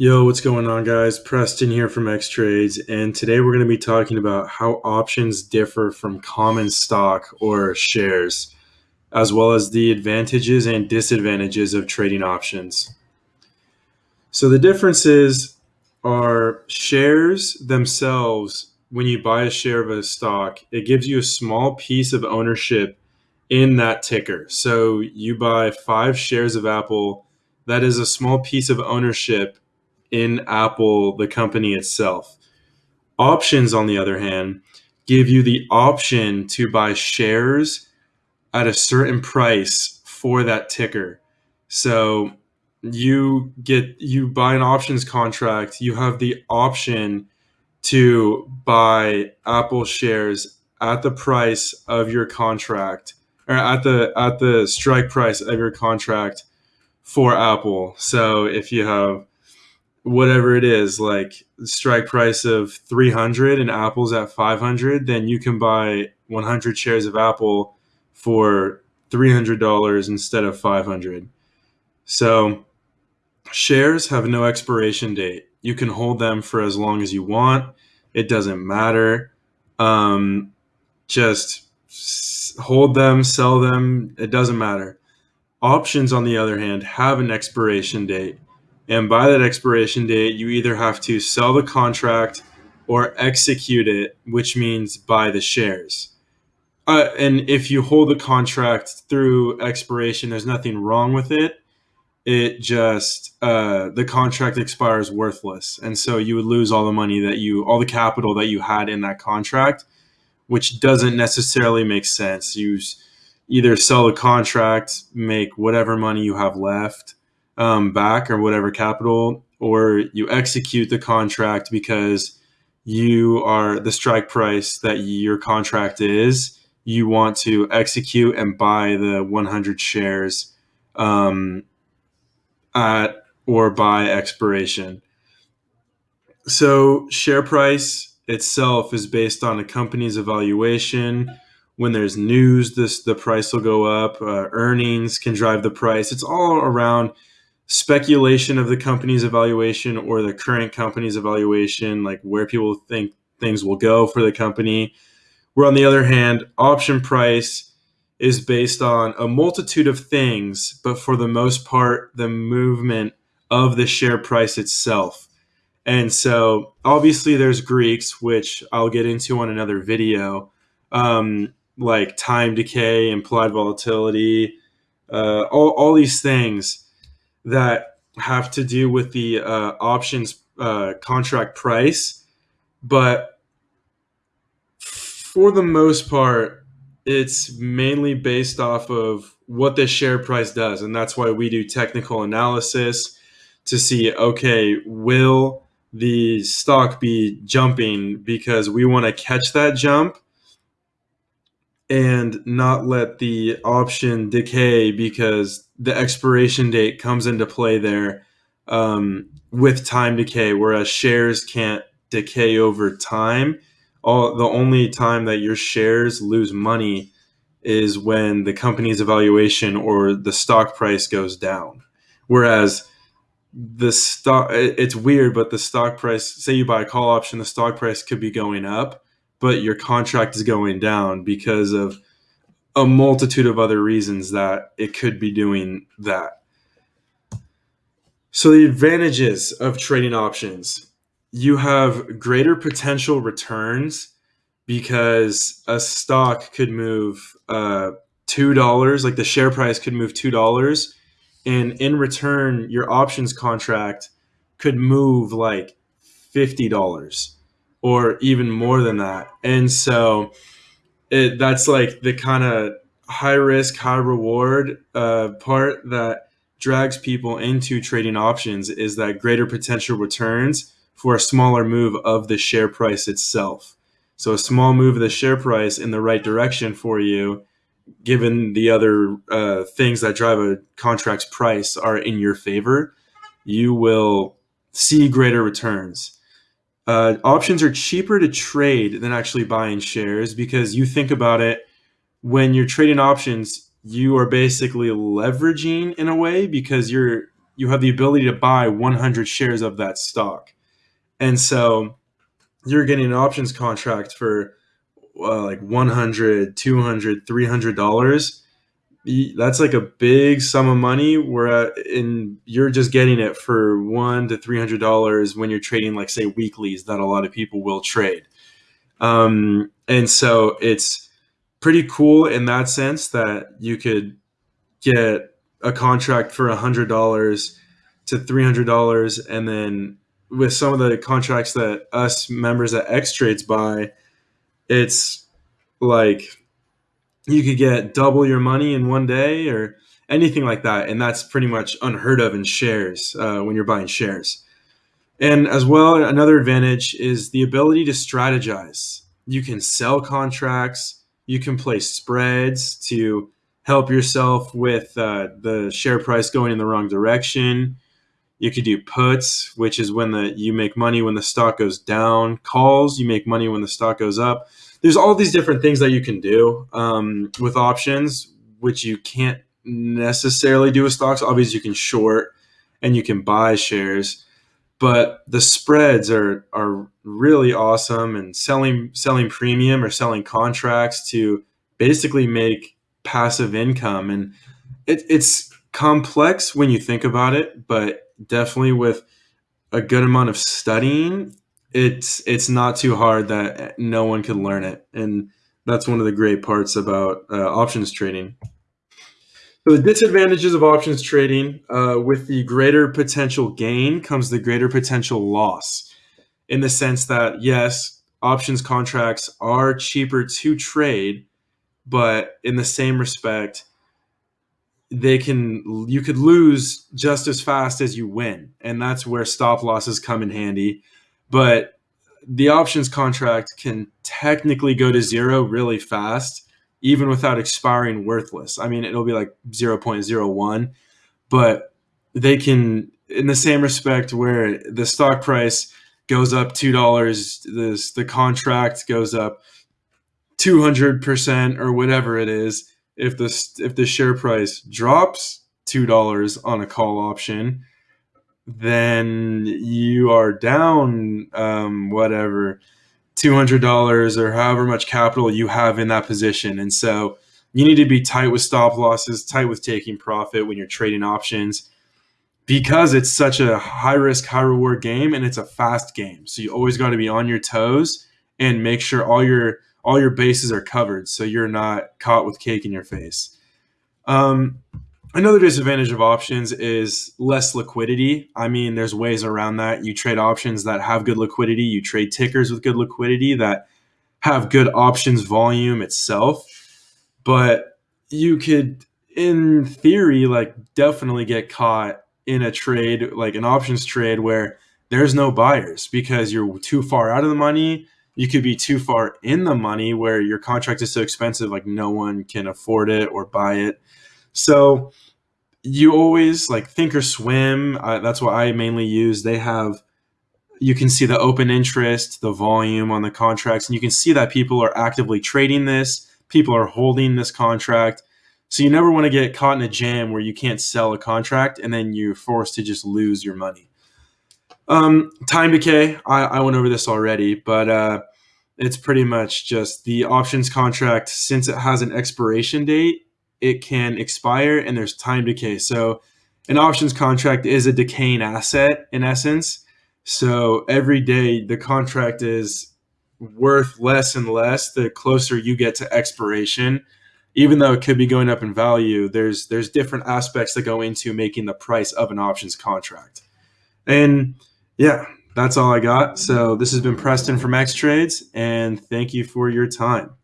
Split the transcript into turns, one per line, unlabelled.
Yo, what's going on, guys? Preston here from X Trades, and today we're going to be talking about how options differ from common stock or shares, as well as the advantages and disadvantages of trading options. So, the differences are shares themselves. When you buy a share of a stock, it gives you a small piece of ownership in that ticker. So, you buy five shares of Apple, that is a small piece of ownership in Apple, the company itself. Options, on the other hand, give you the option to buy shares at a certain price for that ticker. So you get you buy an options contract, you have the option to buy Apple shares at the price of your contract or at the at the strike price of your contract for Apple. So if you have whatever it is, like strike price of 300 and Apple's at 500, then you can buy 100 shares of Apple for $300 instead of 500. So shares have no expiration date. You can hold them for as long as you want. It doesn't matter. Um, just hold them, sell them. It doesn't matter. Options, on the other hand, have an expiration date and by that expiration date, you either have to sell the contract or execute it, which means buy the shares. Uh, and if you hold the contract through expiration, there's nothing wrong with it. It just uh, the contract expires worthless, and so you would lose all the money that you, all the capital that you had in that contract, which doesn't necessarily make sense. You either sell the contract, make whatever money you have left, um, back or whatever capital, or you execute the contract because you are the strike price that your contract is. You want to execute and buy the 100 shares um, at or by expiration. So, share price itself is based on a company's evaluation. When there's news, this the price will go up. Uh, earnings can drive the price. It's all around speculation of the company's evaluation or the current company's evaluation, like where people think things will go for the company. Where on the other hand, option price is based on a multitude of things, but for the most part, the movement of the share price itself. And so obviously there's Greeks, which I'll get into on another video, um, like time decay, implied volatility, uh, all, all these things that have to do with the uh, options uh, contract price, but for the most part, it's mainly based off of what the share price does, and that's why we do technical analysis to see okay, will the stock be jumping? Because we want to catch that jump and not let the option decay because the expiration date comes into play there um, with time decay, whereas shares can't decay over time. All the only time that your shares lose money is when the company's evaluation or the stock price goes down. Whereas the stock, it's weird, but the stock price, say you buy a call option, the stock price could be going up, but your contract is going down because of a multitude of other reasons that it could be doing that. So, the advantages of trading options you have greater potential returns because a stock could move uh, $2, like the share price could move $2. And in return, your options contract could move like $50 or even more than that. And so, it that's like the kind of high risk, high reward uh, part that drags people into trading options is that greater potential returns for a smaller move of the share price itself. So a small move of the share price in the right direction for you, given the other uh, things that drive a contract's price are in your favor, you will see greater returns. Uh, options are cheaper to trade than actually buying shares because you think about it when you're trading options, you are basically leveraging in a way because you're you have the ability to buy 100 shares of that stock. And so you're getting an options contract for uh, like 100, 200, 300 dollars. That's like a big sum of money where in you're just getting it for 1 to 300 dollars when you're trading like say weeklies that a lot of people will trade. Um, and so it's pretty cool in that sense that you could get a contract for a hundred dollars to three hundred dollars, and then with some of the contracts that us members at X Trades buy, it's like you could get double your money in one day or anything like that, and that's pretty much unheard of in shares uh, when you're buying shares. And as well, another advantage is the ability to strategize. You can sell contracts, you can play spreads to help yourself with uh, the share price going in the wrong direction. You could do puts, which is when the you make money when the stock goes down. Calls, you make money when the stock goes up. There's all these different things that you can do um, with options, which you can't necessarily do with stocks. Obviously, you can short and you can buy shares but the spreads are are really awesome and selling selling premium or selling contracts to basically make passive income and it, it's complex when you think about it but definitely with a good amount of studying it's it's not too hard that no one can learn it and that's one of the great parts about uh, options trading so the disadvantages of options trading, uh, with the greater potential gain comes the greater potential loss. In the sense that yes, options contracts are cheaper to trade, but in the same respect, they can you could lose just as fast as you win, and that's where stop losses come in handy. But the options contract can technically go to zero really fast even without expiring worthless. I mean, it'll be like 0.01, but they can, in the same respect where the stock price goes up $2, this, the contract goes up 200% or whatever it is. If the, if the share price drops $2 on a call option, then you are down um, whatever $200 or however much capital you have in that position. And so you need to be tight with stop losses, tight with taking profit when you're trading options because it's such a high risk, high reward game and it's a fast game. So you always got to be on your toes and make sure all your all your bases are covered so you're not caught with cake in your face. Um, Another disadvantage of options is less liquidity. I mean, there's ways around that. You trade options that have good liquidity, you trade tickers with good liquidity that have good options volume itself. But you could, in theory, like definitely get caught in a trade, like an options trade, where there's no buyers because you're too far out of the money. You could be too far in the money where your contract is so expensive, like no one can afford it or buy it so you always like thinkorswim uh, that's what i mainly use. They have you can see the open interest the volume on the contracts and you can see that people are actively trading this. People are holding this contract. So you never want to get caught in a jam where you can't sell a contract and then you're forced to just lose your money. Um, time decay. I, I went over this already but uh, it's pretty much just the options contract since it has an expiration date it can expire and there's time decay. So an options contract is a decaying asset in essence. So every day the contract is worth less and less the closer you get to expiration. Even though it could be going up in value, there's there's different aspects that go into making the price of an options contract. And yeah, that's all I got. So this has been Preston from X Trades, and thank you for your time.